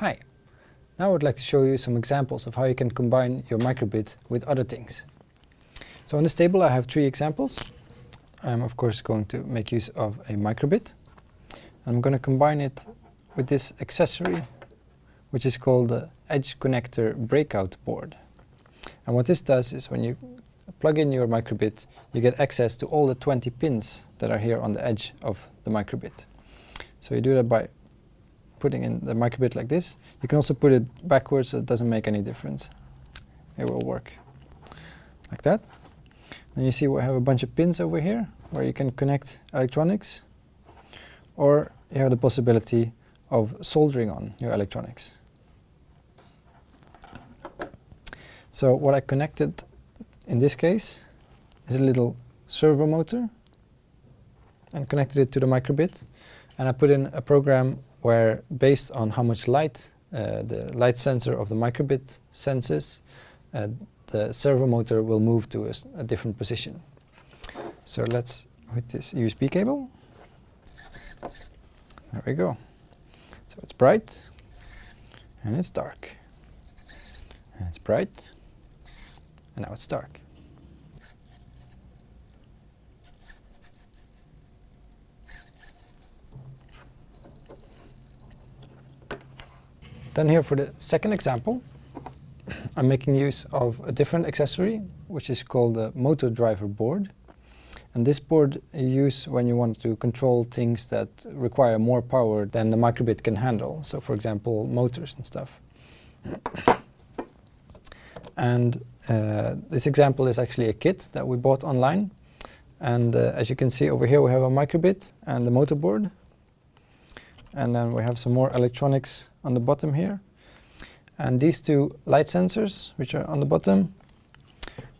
Hi! Now I would like to show you some examples of how you can combine your microbit with other things. So on this table I have three examples. I'm of course going to make use of a microbit. I'm going to combine it with this accessory which is called the Edge Connector Breakout Board. And what this does is when you plug in your microbit you get access to all the 20 pins that are here on the edge of the microbit. So you do that by putting in the microbit like this. You can also put it backwards, so it doesn't make any difference. It will work like that. And you see we have a bunch of pins over here where you can connect electronics or you have the possibility of soldering on your electronics. So what I connected in this case is a little servo motor and connected it to the microbit and I put in a program where based on how much light uh, the light sensor of the microbit senses, uh, the servo motor will move to a, a, different position. So let's with this USB cable. There we go. So it's bright and it's dark. And it's bright and now it's dark. Then here for the second example, I'm making use of a different accessory, which is called a motor driver board. And this board you use when you want to control things that require more power than the microbit can handle. So for example, motors and stuff. and uh, this example is actually a kit that we bought online. And uh, as you can see over here we have a microbit and the motor board. And then we have some more electronics on the bottom here. And these two light sensors, which are on the bottom,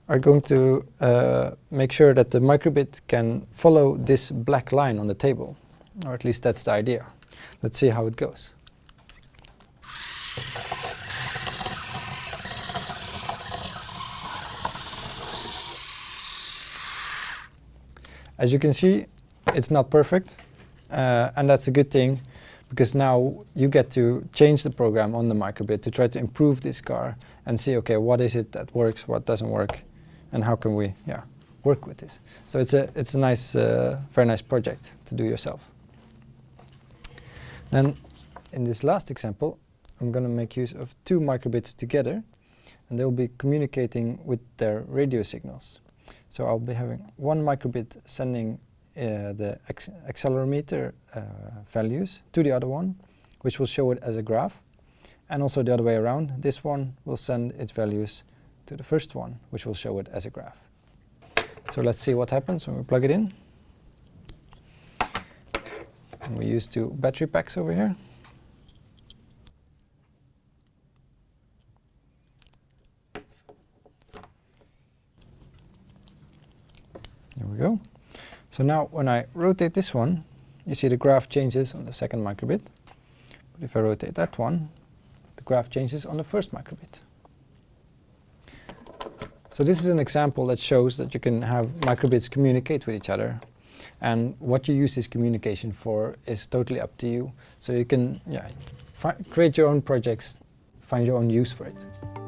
are going to uh, make sure that the microbit can follow this black line on the table. Or at least that's the idea. Let's see how it goes. As you can see, it's not perfect, uh, and that's a good thing because now you get to change the program on the microbit to try to improve this car and see, okay, what is it that works, what doesn't work, and how can we, yeah, work with this. So it's a it's a nice, uh, very nice project to do yourself. Then, in this last example, I'm going to make use of two microbits together, and they'll be communicating with their radio signals. So I'll be having one microbit sending the accelerometer uh, values to the other one, which will show it as a graph. And also the other way around, this one will send its values to the first one, which will show it as a graph. So let's see what happens when we plug it in. And we use two battery packs over here. There we go. So now when I rotate this one, you see the graph changes on the second microbit. But if I rotate that one, the graph changes on the first microbit. So this is an example that shows that you can have microbits communicate with each other. And what you use this communication for is totally up to you. So you can yeah, create your own projects, find your own use for it.